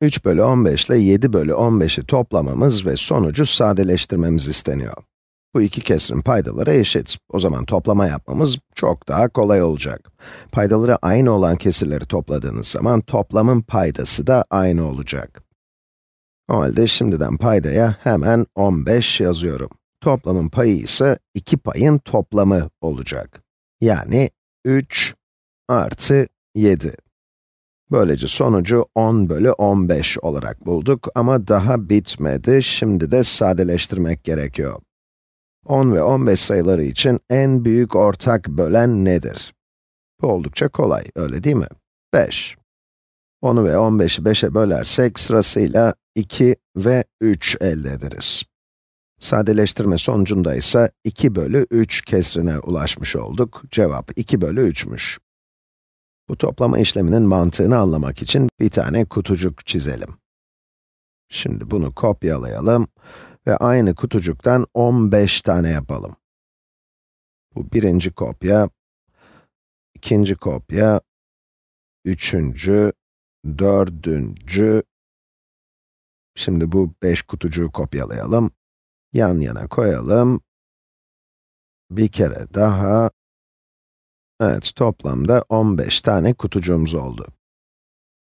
3 bölü 15 ile 7 bölü 15'i toplamamız ve sonucu sadeleştirmemiz isteniyor. Bu iki kesirin paydaları eşit. O zaman toplama yapmamız çok daha kolay olacak. Paydaları aynı olan kesirleri topladığınız zaman toplamın paydası da aynı olacak. O halde şimdiden paydaya hemen 15 yazıyorum. Toplamın payı ise iki payın toplamı olacak. Yani 3 artı 7. Böylece sonucu 10 bölü 15 olarak bulduk ama daha bitmedi. Şimdi de sadeleştirmek gerekiyor. 10 ve 15 sayıları için en büyük ortak bölen nedir? Bu oldukça kolay, öyle değil mi? 5. 10'u ve 15'i 5'e bölersek sırasıyla 2 ve 3 elde ederiz. Sadeleştirme sonucunda ise 2 bölü 3 kesrine ulaşmış olduk. Cevap 2 bölü 3'müş. Bu toplama işleminin mantığını anlamak için bir tane kutucuk çizelim. Şimdi bunu kopyalayalım ve aynı kutucuktan 15 tane yapalım. Bu birinci kopya, ikinci kopya, üçüncü, dördüncü, şimdi bu 5 kutucuğu kopyalayalım, yan yana koyalım, bir kere daha, evet toplamda 15 tane kutucuğumuz oldu.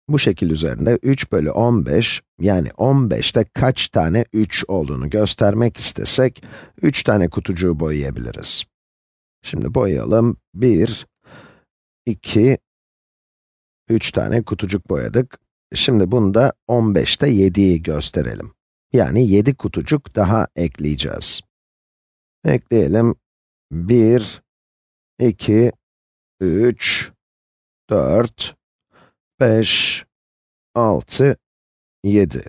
Bu şekil üzerinde 3 bölü 15, yani 15'te kaç tane 3 olduğunu göstermek istesek, 3 tane kutucuğu boyayabiliriz. Şimdi boyayalım. 1, 2, 3 tane kutucuk boyadık. Şimdi bunda 15'te 7'yi gösterelim. Yani 7 kutucuk daha ekleyeceğiz. Ekleyelim. 1, 2, 3, 4, 5, 6, 7.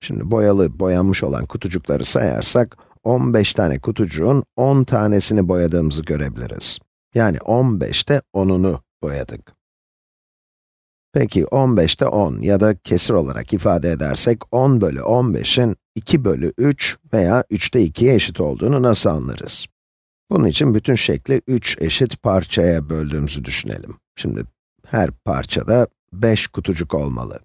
Şimdi boyalı, boyanmış olan kutucukları sayarsak, 15 tane kutucuğun 10 tanesini boyadığımızı görebiliriz. Yani 15'te 10'unu boyadık. Peki 15'te 10 ya da kesir olarak ifade edersek 10 bölü 15'in 2 bölü 3 veya 3'te 2'ye eşit olduğunu nasıl anlarız? Bunun için bütün şekli 3 eşit parçaya böldüğümüzü düşünelim. Şimdi her parçada 5 kutucuk olmalı.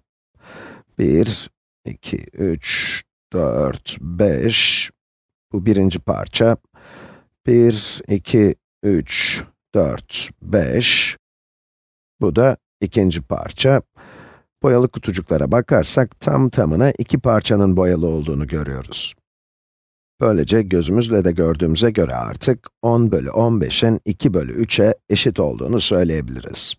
1, 2, 3, 4, 5. Bu birinci parça. 1, 2, 3, 4, 5. Bu da ikinci parça. Boyalı kutucuklara bakarsak tam tamına iki parçanın boyalı olduğunu görüyoruz. Böylece gözümüzle de gördüğümüze göre artık 10 bölü 15'in 2 bölü 3'e eşit olduğunu söyleyebiliriz.